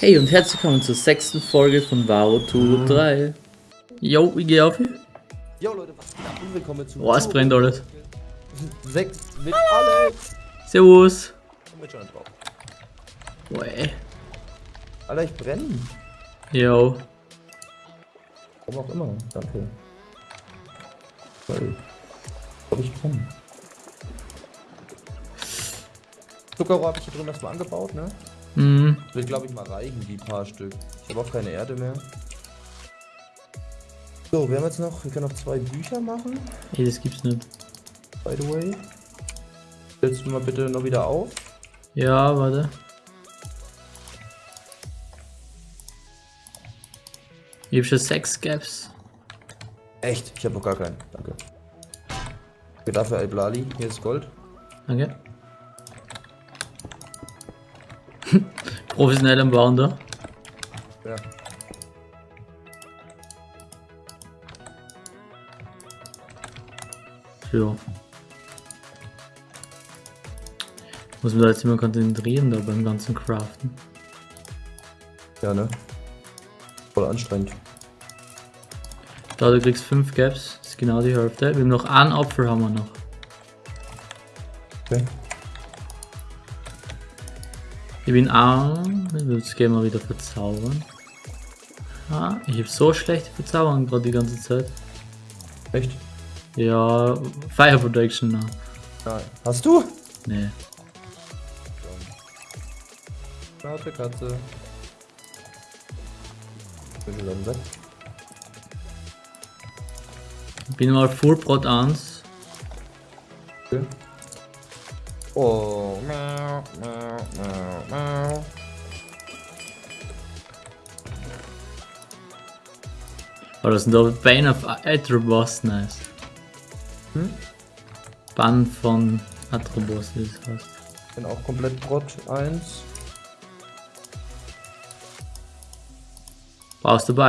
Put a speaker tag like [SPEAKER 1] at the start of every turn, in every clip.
[SPEAKER 1] Hey und herzlich willkommen zur sechsten Folge von Varo Tour 3. Yo, ich geh auf.
[SPEAKER 2] Jo Leute, was geht ab? Und willkommen zu
[SPEAKER 1] Oh, es brennt alles.
[SPEAKER 2] 6 mit Alex.
[SPEAKER 1] Servus.
[SPEAKER 2] Und mit drauf.
[SPEAKER 1] Oh, ey.
[SPEAKER 2] Alter, ich brenne.
[SPEAKER 1] Yo.
[SPEAKER 2] Warum auch immer. Danke. Weil. Glaub ich brenne. Zuckerrohr habe ich hier drin erstmal angebaut, ne?
[SPEAKER 1] Hm.
[SPEAKER 2] Will glaube ich mal reichen, die paar Stück. Ich habe auch keine Erde mehr. So, wir haben jetzt noch, wir können noch zwei Bücher machen,
[SPEAKER 1] Ey, das gibt's nicht.
[SPEAKER 2] by the way. Stellst du mal bitte noch wieder auf?
[SPEAKER 1] Ja, warte. Ich hab schon sechs Gaps.
[SPEAKER 2] Echt? Ich habe noch gar keinen. Danke. Okay, dafür Alblali. Hier ist Gold.
[SPEAKER 1] Danke. Professionell am Bauen da.
[SPEAKER 2] Ja.
[SPEAKER 1] Ja. Muss man da jetzt immer konzentrieren da beim ganzen Craften.
[SPEAKER 2] Ja, ne? Voll anstrengend.
[SPEAKER 1] Da du kriegst 5 Gaps, das ist genau die Hälfte. Wir haben noch einen Apfel haben wir noch.
[SPEAKER 2] Okay.
[SPEAKER 1] Ich bin arm. Jetzt gehen wir wieder verzaubern. Ah, ich habe so schlechte Verzauberung gerade die ganze Zeit.
[SPEAKER 2] Echt?
[SPEAKER 1] Ja, Fire Protection noch.
[SPEAKER 2] Nein. Hast du?
[SPEAKER 1] Nee.
[SPEAKER 2] Warte, Katze. Bin schon.
[SPEAKER 1] Ich bin mal Full Prot 1.
[SPEAKER 2] Okay. Oh, miau, miau, miau, miau.
[SPEAKER 1] Aber das sind da Bane of Atrobos, nice.
[SPEAKER 2] Hm?
[SPEAKER 1] Bann von Atrobos ist das heißt.
[SPEAKER 2] Bin auch komplett Brot 1.
[SPEAKER 1] Brauchst du bei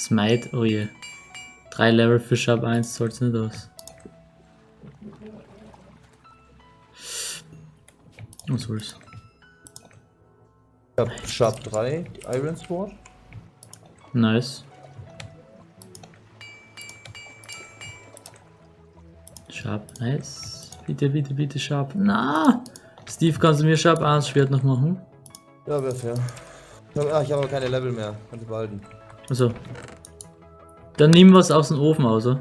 [SPEAKER 1] Smite, oh je. Drei Level für Sharp 1 soll's nicht aus. Was soll's?
[SPEAKER 2] Ich hab Sharp 3, die Iron Sword.
[SPEAKER 1] Nice. Sharp, nice. Bitte, bitte, bitte Sharp. Na! Steve, kannst du mir Sharp 1 Schwert noch machen?
[SPEAKER 2] Ja, wäre fair. Ich hab, ah, ich habe aber keine Level mehr. Kannst du behalten.
[SPEAKER 1] Also. Dann nimm was aus dem Ofen.
[SPEAKER 2] Also,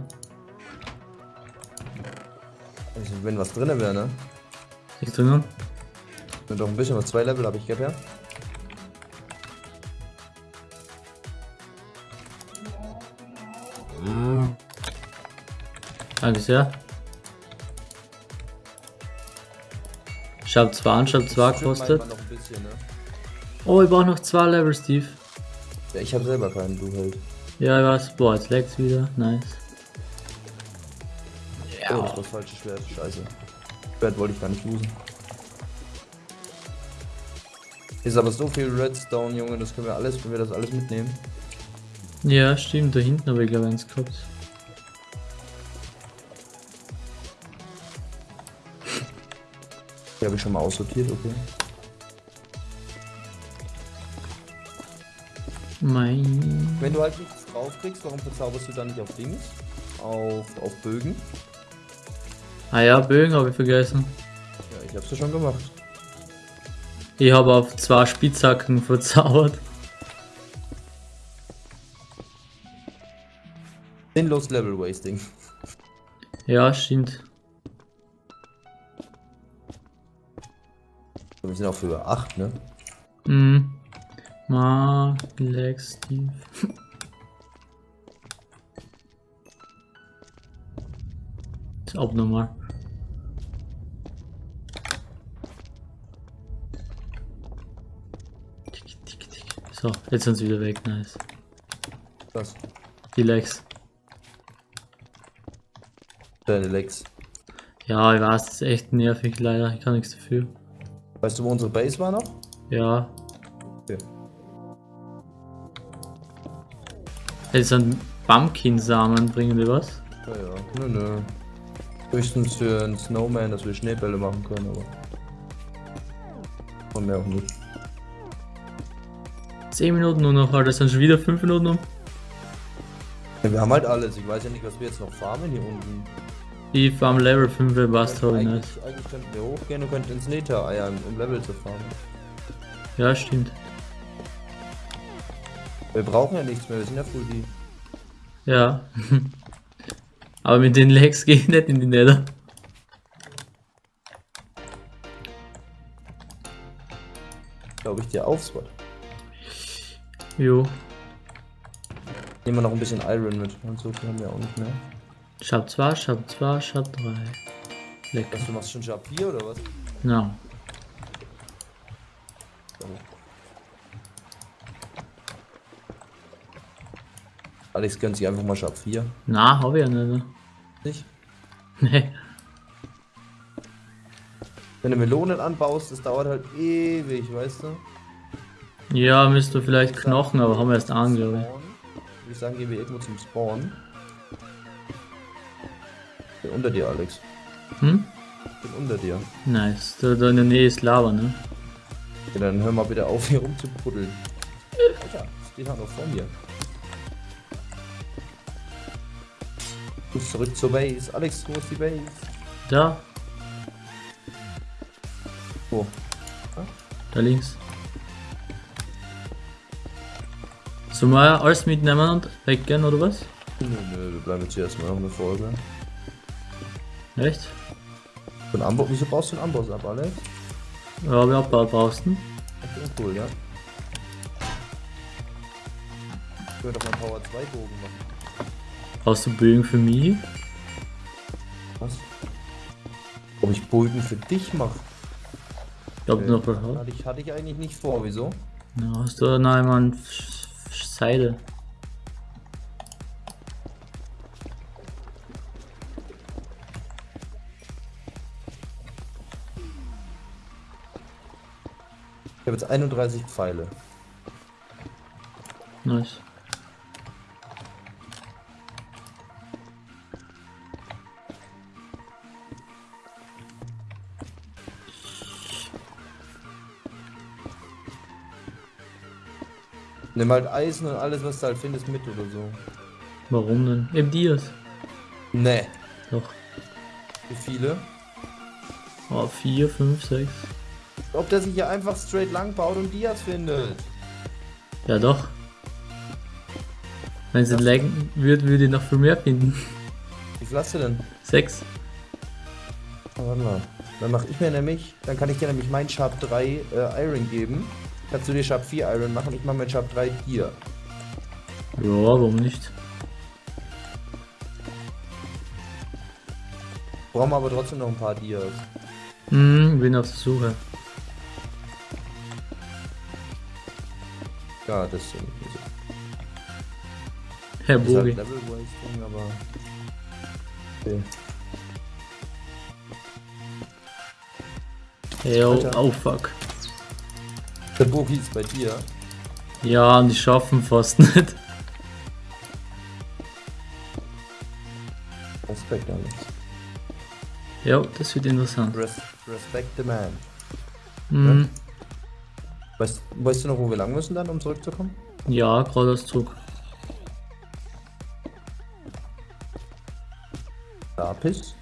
[SPEAKER 2] wenn was drin wäre, ne?
[SPEAKER 1] Ich drinnen.
[SPEAKER 2] Wenn doch ein bisschen was. Zwei Level habe ich, gell, ja?
[SPEAKER 1] Danke sehr. Sharp 2 an, Sharp 2
[SPEAKER 2] Stimmt
[SPEAKER 1] kostet.
[SPEAKER 2] manchmal noch ein bisschen, ne?
[SPEAKER 1] Oh, ich brauche noch zwei Level, Steve.
[SPEAKER 2] Ja, ich habe selber keinen, du halt.
[SPEAKER 1] Ja, ich weiß. Boah, jetzt lag's wieder. Nice.
[SPEAKER 2] Oh, das war das falsche Schwert. Scheiße. Schwert wollte ich gar nicht losen. Ist aber so viel Redstone, Junge, das können wir alles, wenn wir das alles mitnehmen.
[SPEAKER 1] Ja, stimmt. Da hinten habe ich glaube eins gehabt.
[SPEAKER 2] Die habe ich schon mal aussortiert, okay.
[SPEAKER 1] Mein.
[SPEAKER 2] Wenn du halt nichts draufkriegst, warum verzauberst du dann nicht auf Dings? Auf, auf Bögen?
[SPEAKER 1] Ah ja, Bögen habe ich vergessen.
[SPEAKER 2] Ja, ich hab's ja schon gemacht.
[SPEAKER 1] Ich habe auf zwei Spitzhacken verzaubert.
[SPEAKER 2] Sinnlos Level Wasting.
[SPEAKER 1] Ja, stimmt.
[SPEAKER 2] Wir sind auf Höhe 8, ne?
[SPEAKER 1] Mhm. Mark, Lex, Steve. Ist abnormal. Tick, tick, tick. So, jetzt sind sie wieder weg, nice.
[SPEAKER 2] Was?
[SPEAKER 1] Die Lex.
[SPEAKER 2] Deine Legs.
[SPEAKER 1] Ja, ich weiß, das ist echt nervig, leider. Ich kann nichts dafür.
[SPEAKER 2] Weißt du, wo unsere Base war noch?
[SPEAKER 1] Ja, jetzt sind Pumpkin-Samen, bringen die was?
[SPEAKER 2] Ja, ja. Nö, nö. Höchstens für einen Snowman, dass wir Schneebälle machen können, aber. Und mehr auch nicht.
[SPEAKER 1] 10 Minuten nur noch, Alter, sind schon wieder 5 Minuten um.
[SPEAKER 2] Ja, wir haben halt alles. Ich weiß ja nicht, was wir jetzt noch farmen hier unten.
[SPEAKER 1] Ich farm Level 5 Bast habe ich nicht.
[SPEAKER 2] eigentlich, eigentlich könnten wir hochgehen und könnten ins Nether eiern, um Level zu farmen.
[SPEAKER 1] Ja, stimmt.
[SPEAKER 2] Wir brauchen ja nichts mehr, wir sind ja full die.
[SPEAKER 1] Ja. Aber mit den Legs gehe ich nicht in die Nether.
[SPEAKER 2] Glaube ich dir aufs Wort.
[SPEAKER 1] Jo.
[SPEAKER 2] Nehmen wir noch ein bisschen Iron mit. Und so viel haben wir auch nicht mehr.
[SPEAKER 1] Schab 2, Schab 2, Schab 3. Lecker.
[SPEAKER 2] Was, du machst schon Sharp 4 oder was?
[SPEAKER 1] Ja.
[SPEAKER 2] Alex gönnt sich einfach mal Sharp 4.
[SPEAKER 1] Na, hab ich ja nicht.
[SPEAKER 2] Nicht?
[SPEAKER 1] Ne.
[SPEAKER 2] Wenn du Melonen anbaust, das dauert halt ewig, weißt du?
[SPEAKER 1] Ja, müsste vielleicht Knochen, aber haben wir erst an, glaube
[SPEAKER 2] Spawn. Würde ich sagen, gehen wir irgendwo zum Spawn. Ich bin unter dir, Alex.
[SPEAKER 1] ich. Hm?
[SPEAKER 2] Ich bin unter dir.
[SPEAKER 1] Nice. Da, da in der Nähe ist Lava, ne?
[SPEAKER 2] Ja, dann hör mal bitte auf, hier rumzubuddeln. Alter, steht halt noch vor mir. Du zurück zur Base. Alex, wo ist die Base?
[SPEAKER 1] Da,
[SPEAKER 2] Wo?
[SPEAKER 1] da links. Sollen wir alles mitnehmen und weggehen, oder was?
[SPEAKER 2] Nö, nö, wir bleiben jetzt hier erstmal noch eine Folge.
[SPEAKER 1] Echt?
[SPEAKER 2] So ein Amboss, wieso brauchst du einen Amboss ab, Alex?
[SPEAKER 1] Ja, wir abbaut draußen.
[SPEAKER 2] Okay, cool, ja. Ich würde doch mal einen Power 2 Bogen machen.
[SPEAKER 1] Brauchst du Bögen für mich?
[SPEAKER 2] Was? Ob ich Bogen für dich mache?
[SPEAKER 1] Ich glaube, du noch was hast.
[SPEAKER 2] Hatte ich, hatte ich eigentlich nicht vor, wieso?
[SPEAKER 1] Ja, hast du noch einmal eine Seide?
[SPEAKER 2] Ich habe jetzt 31 Pfeile.
[SPEAKER 1] Nice.
[SPEAKER 2] Nimm halt Eisen und alles, was du halt findest, mit oder so.
[SPEAKER 1] Warum denn? Eben Dias.
[SPEAKER 2] Nee.
[SPEAKER 1] Doch.
[SPEAKER 2] Wie viele?
[SPEAKER 1] Oh, 4, 5, 6.
[SPEAKER 2] Ob der sich hier einfach straight lang baut und Dias findet.
[SPEAKER 1] Ja, doch. Wenn sie laggen wird, würde ich noch viel mehr finden.
[SPEAKER 2] Wie viel hast du denn?
[SPEAKER 1] 6.
[SPEAKER 2] Oh, warte mal. Dann mach ich mir nämlich, dann kann ich dir nämlich mein Sharp 3 äh, Iron geben. Kannst du dir Sharp 4 Iron machen? Ich mache mein Sharp 3 dir.
[SPEAKER 1] Ja, warum nicht?
[SPEAKER 2] Brauchen wir aber trotzdem noch ein paar Dias.
[SPEAKER 1] Hm, bin auf der Suche.
[SPEAKER 2] Ja, das ist ja nicht so.
[SPEAKER 1] Herr
[SPEAKER 2] Das ist halt
[SPEAKER 1] Bogi.
[SPEAKER 2] Level Wasting, aber. Okay.
[SPEAKER 1] Oh,
[SPEAKER 2] Alter.
[SPEAKER 1] oh fuck.
[SPEAKER 2] Der Bogi ist bei dir.
[SPEAKER 1] Ja, und die schaffen fast nicht.
[SPEAKER 2] Respekt, Alex.
[SPEAKER 1] Ja, das wird interessant.
[SPEAKER 2] Res respect the man.
[SPEAKER 1] Hm,
[SPEAKER 2] Weißt, weißt du noch, wo wir lang müssen dann, um zurückzukommen?
[SPEAKER 1] ja, geradeaus zurück.
[SPEAKER 2] Lapis.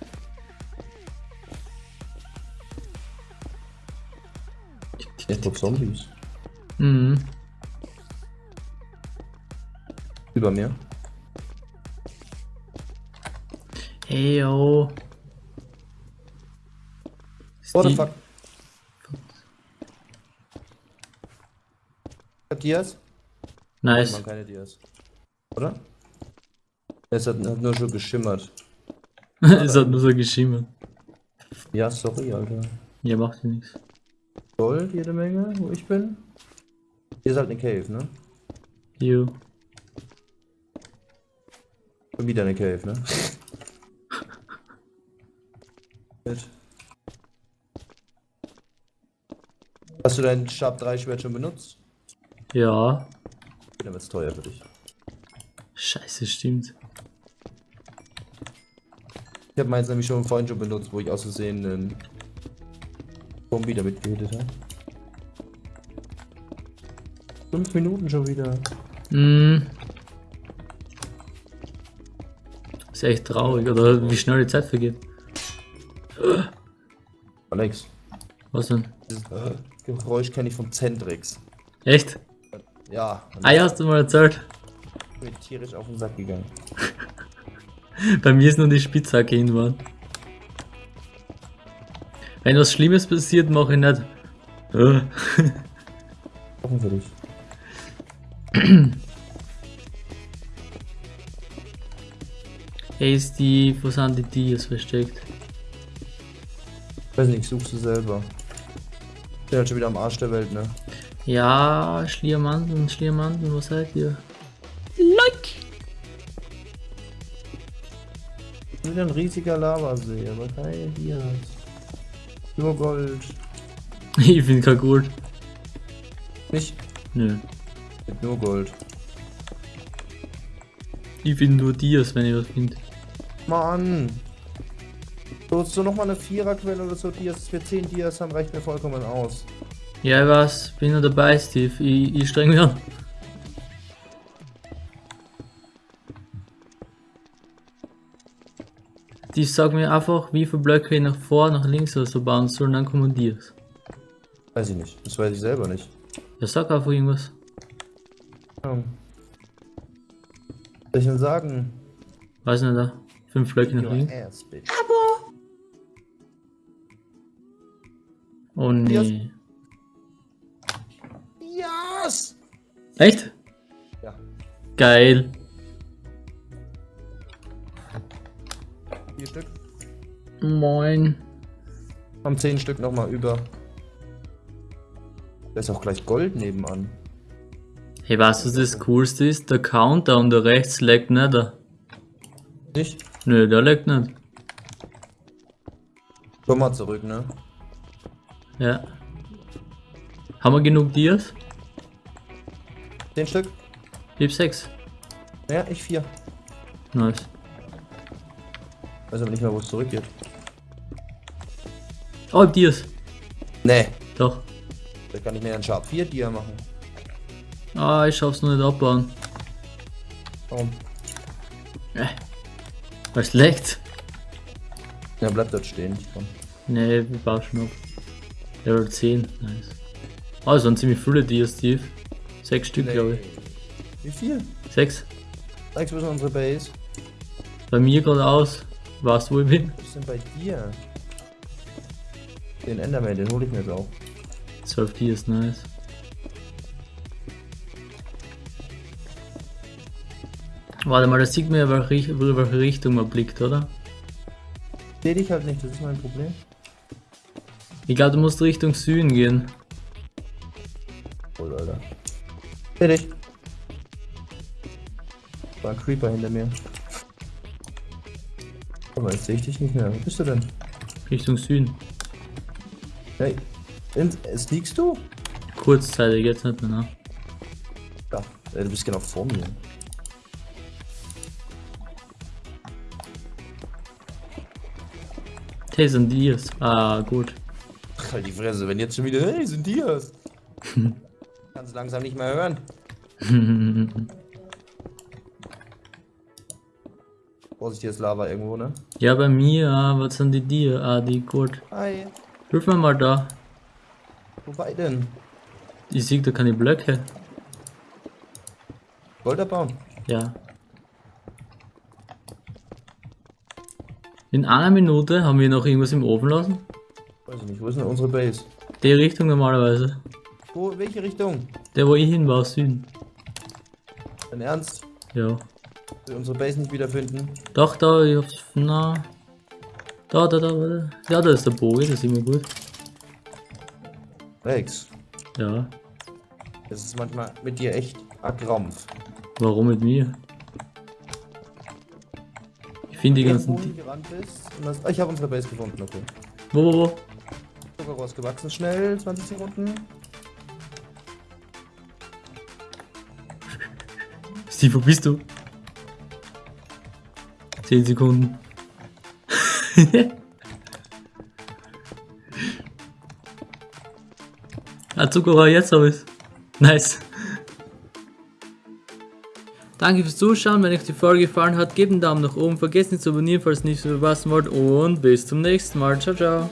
[SPEAKER 2] Ich hab Zombies.
[SPEAKER 1] Mhm.
[SPEAKER 2] Über mir.
[SPEAKER 1] Hey, yo.
[SPEAKER 2] What the fuck? Ich hab Dias?
[SPEAKER 1] Nice.
[SPEAKER 2] Man keine Dias. Oder? Es hat, hat nur schon geschimmert.
[SPEAKER 1] es hat nur so geschimmert.
[SPEAKER 2] Ja, sorry, Alter.
[SPEAKER 1] Ja, macht ja nichts.
[SPEAKER 2] Gold, jede Menge, wo ich bin. Hier ist halt eine Cave, ne?
[SPEAKER 1] Jo.
[SPEAKER 2] Schon wieder eine Cave, ne? Hast du dein Sharp 3 Schwert schon benutzt?
[SPEAKER 1] Ja.
[SPEAKER 2] Dann wird's teuer für dich.
[SPEAKER 1] Scheiße, stimmt.
[SPEAKER 2] Ich habe meins nämlich schon vorhin schon benutzt, wo ich aus Versehen einen Zombie damit gehittet habe. Fünf Minuten schon wieder.
[SPEAKER 1] Mm. Ist echt traurig, oder wie schnell die Zeit vergeht.
[SPEAKER 2] Alex,
[SPEAKER 1] Was denn?
[SPEAKER 2] dieses äh, Geräusch kenne ich von Zentrix.
[SPEAKER 1] Echt?
[SPEAKER 2] Ja,
[SPEAKER 1] Ah, ja, hast du mal erzählt.
[SPEAKER 2] ich bin tierisch auf den Sack gegangen.
[SPEAKER 1] Bei mir ist nur die Spitzhacke hinwand. Wenn was Schlimmes passiert, mache ich nicht. Äh.
[SPEAKER 2] Offen für dich.
[SPEAKER 1] Hey Steve, wo sind die Dias versteckt?
[SPEAKER 2] Weiß nicht, suchst du selber. Ich bin halt schon wieder am Arsch der Welt, ne?
[SPEAKER 1] Ja, Schliermanten, Schliermanten, wo seid ihr? Like!
[SPEAKER 2] Wieder ein riesiger Lavasee, aber keine Dias. Nur Gold.
[SPEAKER 1] Ich finde kein gut.
[SPEAKER 2] Nicht
[SPEAKER 1] Nö.
[SPEAKER 2] mit nur Gold.
[SPEAKER 1] Ich finde nur Dias, wenn ich was finde.
[SPEAKER 2] Mann! So, so nochmal eine Viererquelle oder so Dias, dass wir 10 Dias haben, reicht mir vollkommen aus.
[SPEAKER 1] Ja, ich weiß, bin nur dabei, Steve. Ich, ich streng mich an. Die sagen mir einfach, wie viele Blöcke ich nach vor, nach links oder so bauen soll, und dann kommen Dias.
[SPEAKER 2] Weiß ich nicht. Das weiß ich selber nicht.
[SPEAKER 1] Ja, sag einfach irgendwas.
[SPEAKER 2] Ja. Soll ich denn sagen?
[SPEAKER 1] Weiß nicht, da. Fünf Blöcke nach links.
[SPEAKER 2] ass, bitch.
[SPEAKER 1] Oh nee.
[SPEAKER 2] Yes!
[SPEAKER 1] Echt?
[SPEAKER 2] Ja.
[SPEAKER 1] Geil.
[SPEAKER 2] Vier Stück.
[SPEAKER 1] Moin.
[SPEAKER 2] Haben 10 Stück nochmal über. Da ist auch gleich Gold nebenan.
[SPEAKER 1] Hey, weißt du, was das Coolste ist? Der Countdown da rechts leckt nicht. da.
[SPEAKER 2] Nicht?
[SPEAKER 1] Nö, der leckt nicht.
[SPEAKER 2] Komm mal zurück, ne?
[SPEAKER 1] Ja. Haben wir genug Dias?
[SPEAKER 2] 10 Stück?
[SPEAKER 1] Ich hab sechs.
[SPEAKER 2] Ja, ich vier.
[SPEAKER 1] Nice.
[SPEAKER 2] Weiß aber nicht mehr, wo es zurückgeht.
[SPEAKER 1] Oh, ich hab Dias.
[SPEAKER 2] Nee.
[SPEAKER 1] Doch.
[SPEAKER 2] Da kann ich mir einen Sharp 4 Dia machen.
[SPEAKER 1] Ah, ich schaff's noch nicht abbauen.
[SPEAKER 2] Warum?
[SPEAKER 1] Äh. Weil es leckt.
[SPEAKER 2] Ja, bleibt dort stehen. Ich komm.
[SPEAKER 1] Nee, wir bauen schon ab. Level 10. Nice. Oh, das sind ziemlich viele Dias, Steve. Sechs Stück, glaube ich.
[SPEAKER 2] Wie viel?
[SPEAKER 1] Sechs.
[SPEAKER 2] Wo ist unsere Base?
[SPEAKER 1] Bei mir gerade aus. Weißt du, wo ich bin?
[SPEAKER 2] Was ist denn bei dir? Den Enderman, den hole ich mir jetzt auch.
[SPEAKER 1] 12 Dias, nice. Warte mal, da sieht man ja, welche, Richt- welche Richtung man blickt, oder?
[SPEAKER 2] Seh dich halt nicht, das ist mein Problem.
[SPEAKER 1] Ich glaube, du musst Richtung Süden gehen.
[SPEAKER 2] Oh, Alter. Seh dich. War ein Creeper hinter mir. Aber jetzt sehe ich dich nicht mehr. Wo bist du denn?
[SPEAKER 1] Richtung Süden.
[SPEAKER 2] Hey. In, äh, sneakst du?
[SPEAKER 1] Kurzzeitig, jetzt nicht mehr. Ne?
[SPEAKER 2] Ja. Du bist genau vor mir.
[SPEAKER 1] Hey, sind Dias. Ah, gut.
[SPEAKER 2] Halt die Fresse, wenn jetzt schon wieder, hey, sind die das? Kannst langsam nicht mehr hören. Vorsicht, hier ist Lava irgendwo, ne?
[SPEAKER 1] ja, bei mir, ah, was sind die Dias? Ah, die gut.
[SPEAKER 2] Hi.
[SPEAKER 1] Hilf mir mal da.
[SPEAKER 2] Wobei denn?
[SPEAKER 1] Ich sehe da keine Blöcke.
[SPEAKER 2] Gold abbauen.
[SPEAKER 1] Ja. In einer Minute haben wir noch irgendwas im Ofen lassen.
[SPEAKER 2] Weiß ich nicht, wo ist denn unsere Base?
[SPEAKER 1] Die Richtung normalerweise.
[SPEAKER 2] Wo, welche Richtung?
[SPEAKER 1] Der, wo ich hin war, Süden.
[SPEAKER 2] Dein Ernst?
[SPEAKER 1] Ja.
[SPEAKER 2] Wir unsere Base nicht wiederfinden?
[SPEAKER 1] Doch, da, ich hab's. Na. Da, da, da, warte. Ja, da ist der Bogen, das ist immer gut.
[SPEAKER 2] Rex,
[SPEAKER 1] Ja.
[SPEAKER 2] das ist manchmal mit dir echt ein Krampf.
[SPEAKER 1] Warum mit mir? Ich finde die ganzen. Di
[SPEAKER 2] gerannt bist das, ah, ich habe unsere Base gefunden, okay.
[SPEAKER 1] wo, wo, wo?
[SPEAKER 2] Zuckerrohr ist gewachsen, schnell, 20 Sekunden.
[SPEAKER 1] Steve, wo bist du? 10 Sekunden. Zuckerrohr, jetzt habe ich's. Nice. Danke fürs Zuschauen, wenn euch die Folge gefallen hat, gebt einen Daumen nach oben, vergesst nicht zu abonnieren, falls ihr nichts verpassen wollt und bis zum nächsten Mal. Ciao, ciao.